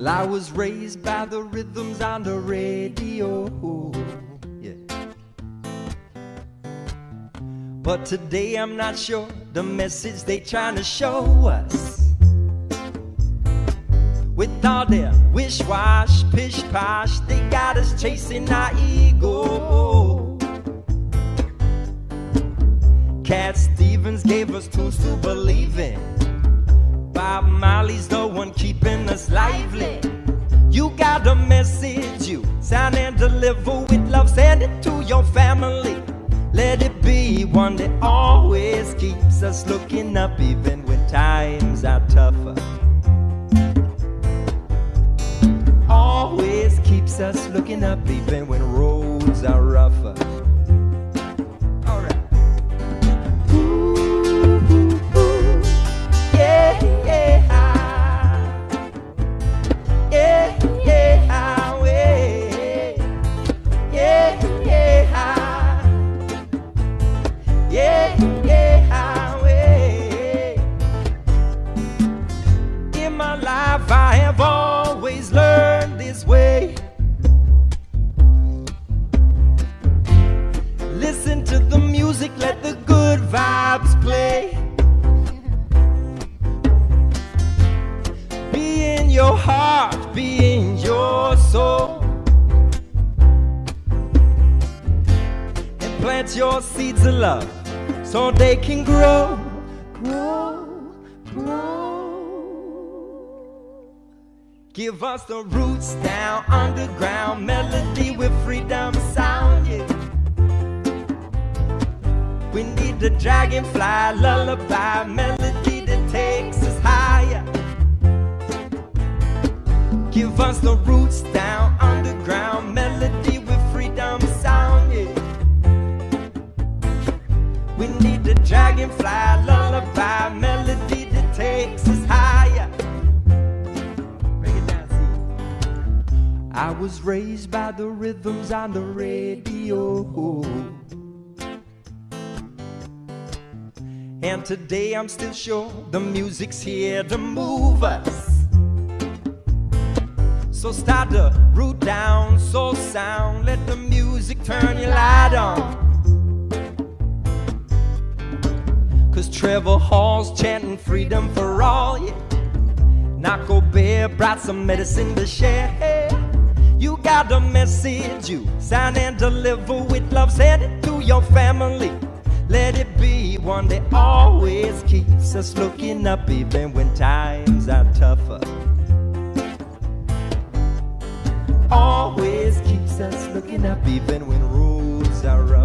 Well, I was raised by the rhythms on the radio. Yeah. But today I'm not sure the message they trying to show us. With all their wish wash, pish posh, they got us chasing our ego. Cat Stevens gave us tools to believe in. Bob Marley's the one keeping us lively. You got a message, you sound and deliver with love. Send it to your family. Let it be one that always keeps us looking up, even when times are tougher. Always keeps us looking up, even when roads are rougher. Plant your seeds of love so they can grow, grow, grow. Give us the roots down underground melody with freedom sound. Yeah. We need the dragonfly lullaby melody that takes us higher. Give us the roots down We need the dragonfly lullaby melody that takes us higher. Break it down, see. I was raised by the rhythms on the radio. And today I'm still sure the music's here to move us. So start the root down, soul sound. Let the music turn your light on. Trevor Hall's chanting freedom for all. Yeah. Nahko Bear brought some medicine to share. You got a message, you sign and deliver with love. Send it to your family. Let it be one that always keeps us looking up, even when times are tougher. Always keeps us looking up, even when roads are rough.